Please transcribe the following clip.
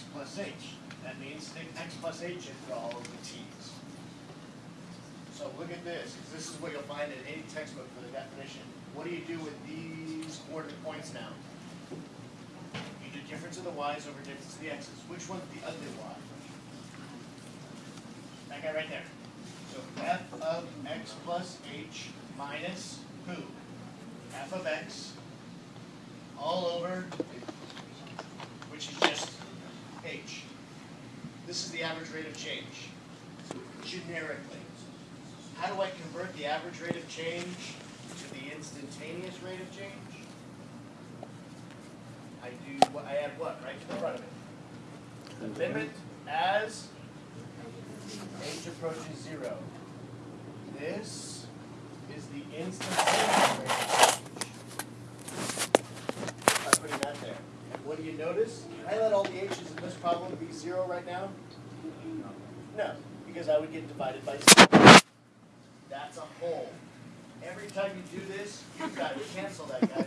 x plus h. That means stick x plus h in for all of the t's. So look at this, 'cause this is what you'll find in any textbook for the definition. What do you do with these coordinate points now? You do difference of the y's over difference of the x's. Which one's the ugly y? That guy right there. So f of x plus h minus who? f of x all over, which is just h. This is the average rate of change, generically. How do I convert the average rate of change to the instantaneous rate of change? I do, I add what, right to the front of it? The limit as h approaches zero. This is the instantaneous rate of change. By putting that there. And what you notice? I let all the h's in this problem be zero right now? No, because I would get divided by zero. That's a hole. Every time you do this, you've got to cancel that guy